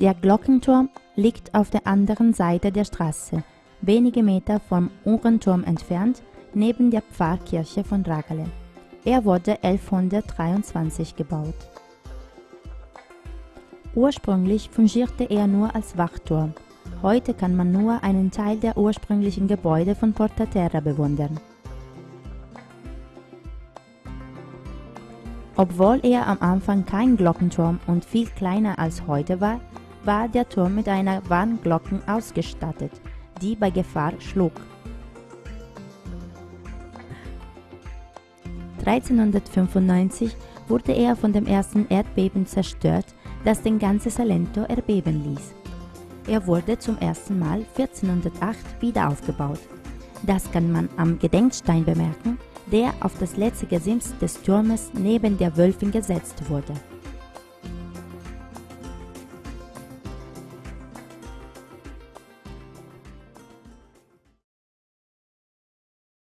Der Glockenturm liegt auf der anderen Seite der Straße, wenige Meter vom Uhrenturm entfernt, neben der Pfarrkirche von Ragale. Er wurde 1123 gebaut. Ursprünglich fungierte er nur als Wachturm. Heute kann man nur einen Teil der ursprünglichen Gebäude von Porta Terra bewundern. Obwohl er am Anfang kein Glockenturm und viel kleiner als heute war, war der Turm mit einer Warnglocken ausgestattet, die bei Gefahr schlug. 1395 wurde er von dem ersten Erdbeben zerstört, das den ganzen Salento erbeben ließ. Er wurde zum ersten Mal 1408 wieder aufgebaut. Das kann man am Gedenkstein bemerken, der auf das letzte Gesims des Turmes neben der Wölfin gesetzt wurde.